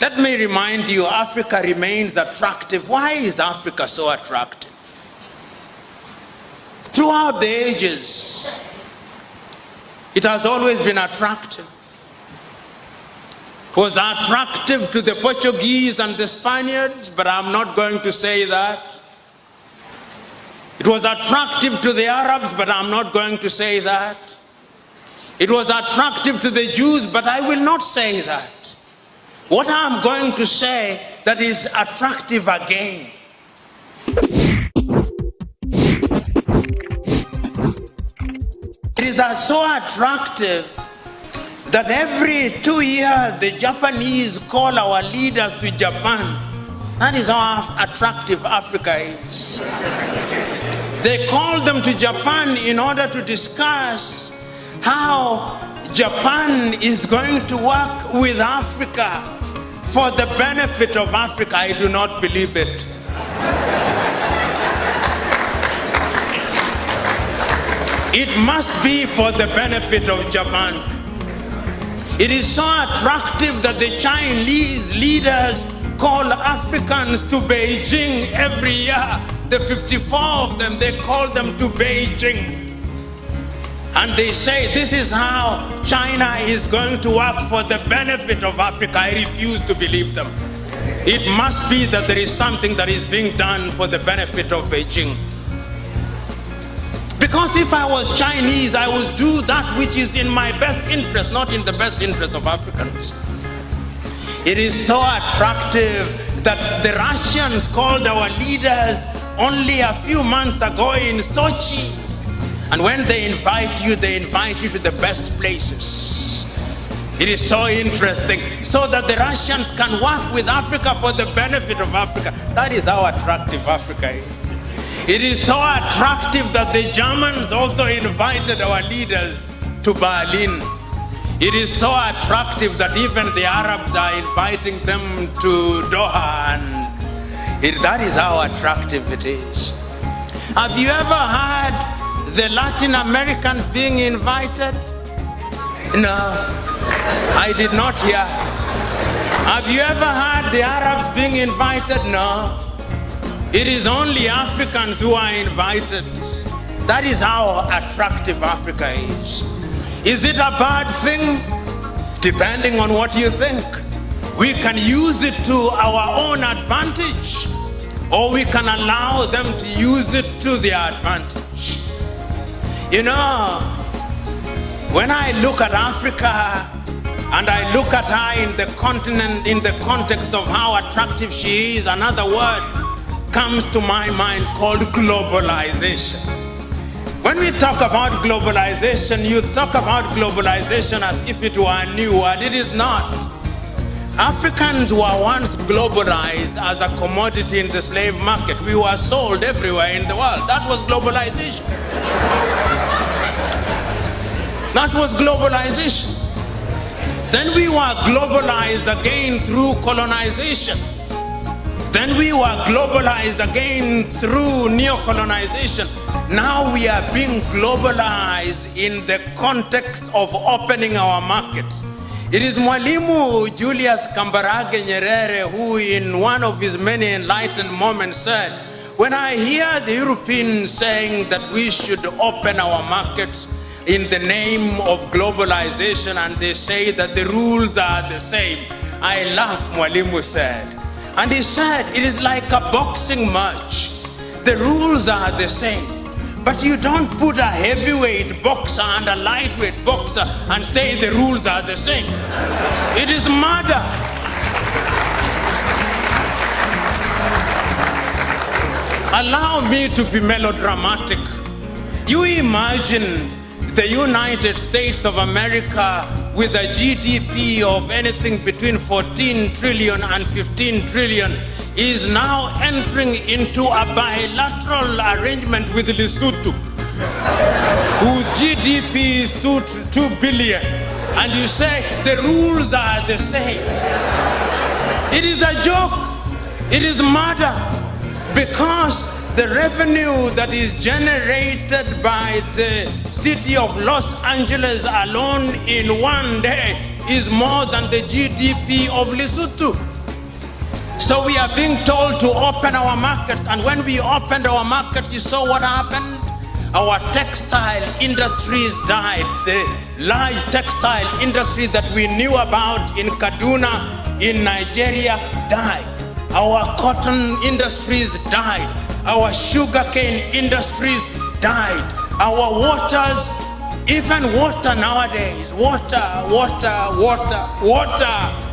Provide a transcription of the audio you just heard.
Let me remind you, Africa remains attractive. Why is Africa so attractive? Throughout the ages, it has always been attractive. It was attractive to the Portuguese and the Spaniards, but I'm not going to say that. It was attractive to the Arabs, but I'm not going to say that. It was attractive to the Jews, but I will not say that. What I'm going to say that is attractive again. It is uh, so attractive that every two years the Japanese call our leaders to Japan. That is how attractive Africa is. They call them to Japan in order to discuss how Japan is going to work with Africa for the benefit of Africa. I do not believe it. It must be for the benefit of Japan. It is so attractive that the Chinese leaders call Africans to Beijing every year. The 54 of them, they call them to Beijing. And they say this is how China is going to work for the benefit of Africa. I refuse to believe them. It must be that there is something that is being done for the benefit of Beijing. Because if I was Chinese, I would do that which is in my best interest, not in the best interest of Africans. It is so attractive that the Russians called our leaders only a few months ago in Sochi. And when they invite you, they invite you to the best places. It is so interesting. So that the Russians can work with Africa for the benefit of Africa. That is how attractive Africa is. It is so attractive that the Germans also invited our leaders to Berlin. It is so attractive that even the Arabs are inviting them to Doha, and it, that is how attractive it is. Have you ever heard the Latin Americans being invited? No, I did not hear. Have you ever heard the Arabs being invited? No. It is only Africans who are invited. That is how attractive Africa is. Is it a bad thing? Depending on what you think. We can use it to our own advantage, or we can allow them to use it to their advantage. You know, when I look at Africa and I look at her in the continent, in the context of how attractive she is, another word comes to my mind called globalization. When we talk about globalization, you talk about globalization as if it were a new word. It is not. Africans were once globalized as a commodity in the slave market. We were sold everywhere in the world. That was globalization. That was globalization. Then we were globalized again through colonization. Then we were globalized again through neo-colonization. Now we are being globalized in the context of opening our markets. It is Mwalimu Julius Kambarage Nyerere who in one of his many enlightened moments said, when I hear the Europeans saying that we should open our markets in the name of globalization and they say that the rules are the same, I laugh, Mwalimu said. And he said, it is like a boxing match. The rules are the same. But you don't put a heavyweight boxer and a lightweight boxer and say the rules are the same. It is murder. Allow me to be melodramatic. You imagine the United States of America with a GDP of anything between 14 trillion and 15 trillion is now entering into a bilateral arrangement with Lesotho, whose GDP is 2, 2 billion. And you say the rules are the same. It is a joke. It is murder because the revenue that is generated by the city of Los Angeles alone in one day is more than the GDP of Lesotho. So we are being told to open our markets, and when we opened our market, you saw what happened? Our textile industries died. The large textile industry that we knew about in Kaduna, in Nigeria, died. Our cotton industries died. Our sugarcane industries died. Our waters, even water nowadays, water, water, water, water